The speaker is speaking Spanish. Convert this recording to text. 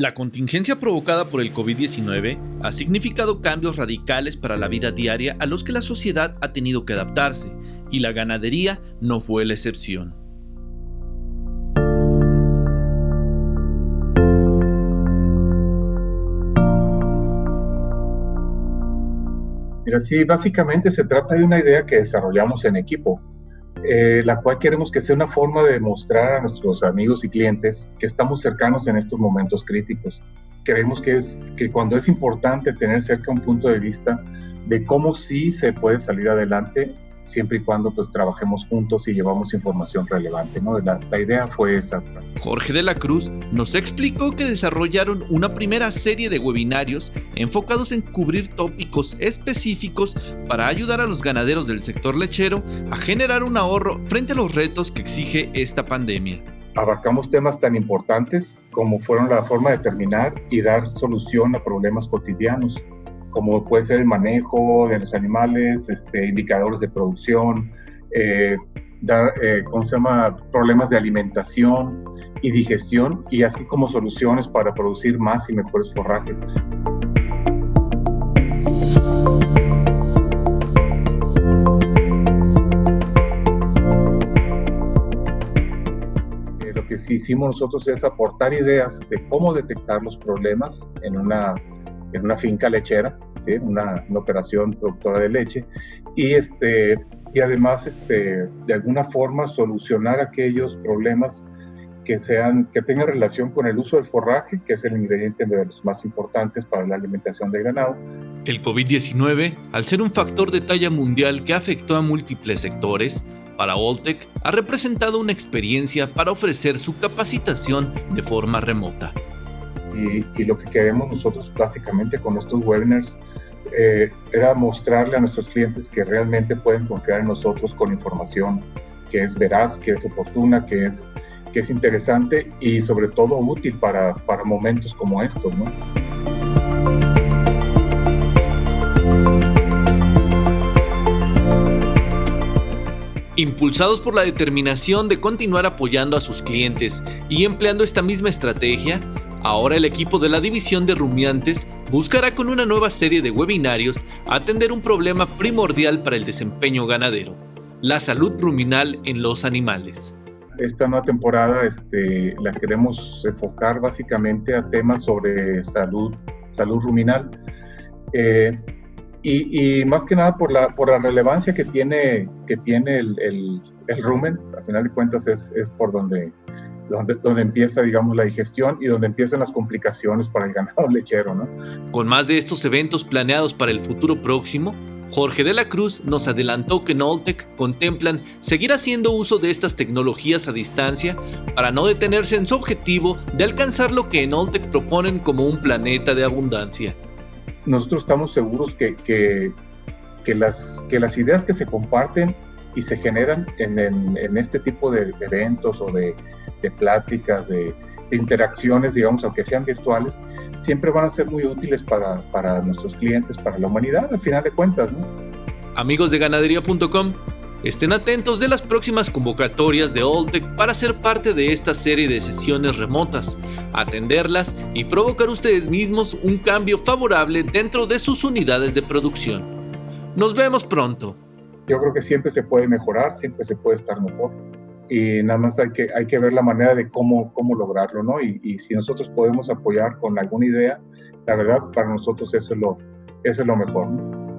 La contingencia provocada por el COVID-19 ha significado cambios radicales para la vida diaria a los que la sociedad ha tenido que adaptarse, y la ganadería no fue la excepción. Mira, sí, básicamente se trata de una idea que desarrollamos en equipo, eh, la cual queremos que sea una forma de mostrar a nuestros amigos y clientes que estamos cercanos en estos momentos críticos. Creemos que, es, que cuando es importante tener cerca un punto de vista de cómo sí se puede salir adelante, siempre y cuando pues trabajemos juntos y llevamos información relevante, ¿no? La, la, idea fue esa. Jorge de la Cruz nos explicó que desarrollaron una primera serie de webinarios enfocados en cubrir tópicos específicos para ayudar a los ganaderos del sector lechero a generar un ahorro frente a los retos que exige esta pandemia. Abarcamos temas tan importantes como fueron la forma de terminar y dar solución a problemas cotidianos, como puede ser el manejo de los animales, este, indicadores de producción, eh, eh, problemas de alimentación y digestión, y así como soluciones para producir más y mejores forrajes. Eh, lo que sí hicimos nosotros es aportar ideas de cómo detectar los problemas en una en una finca lechera, una, operación productora de leche, y, este, y además este, de alguna forma solucionar aquellos problemas que, sean, que tengan relación con el uso del forraje, que es el ingrediente de los más importantes para la alimentación del ganado. El COVID-19, al ser un factor de talla mundial que afectó a múltiples sectores, para Oltec ha representado una experiencia para ofrecer su capacitación de forma remota. Y, lo que queremos nosotros básicamente con estos webinars eh, era mostrarle a nuestros clientes que realmente pueden confiar en nosotros con información que es veraz, que es oportuna, que es, que es interesante y sobre todo útil para, para momentos como estos. Impulsados por la determinación de continuar apoyando a sus clientes y empleando esta misma estrategia, Ahora el equipo de la división de rumiantes buscará con una nueva serie de webinarios atender un problema primordial para el desempeño ganadero, la salud ruminal en los animales. Esta nueva temporada este, la queremos enfocar básicamente a temas sobre salud, salud ruminal. Eh, y, más que nada por la, por la relevancia que tiene, que tiene el, el, rumen, al final de cuentas es, es por donde donde, empieza, digamos, la digestión y donde empiezan las complicaciones para el ganado lechero, ¿no? Con más de estos eventos planeados para el futuro próximo, Jorge de la Cruz nos adelantó que en Oltec contemplan seguir haciendo uso de estas tecnologías a distancia para no detenerse en su objetivo de alcanzar lo que en Oltec proponen como un planeta de abundancia. Nosotros estamos seguros que, que, que las, que las ideas que se comparten y se generan en, en, este tipo de eventos o de, de pláticas, de, interacciones, digamos, aunque sean virtuales, siempre van a ser muy útiles para, para nuestros clientes, para la humanidad, al final de cuentas. ¿no? Amigos de ganadería.com, estén atentos de las próximas convocatorias de Oltec para ser parte de esta serie de sesiones remotas, atenderlas y provocar ustedes mismos un cambio favorable dentro de sus unidades de producción. Nos vemos pronto. Yo creo que siempre se puede mejorar, siempre se puede estar mejor y nada más hay que, hay que ver la manera de cómo, cómo lograrlo, ¿no? Y, y, si nosotros podemos apoyar con alguna idea, la verdad, para nosotros eso es lo, eso es lo mejor, ¿no?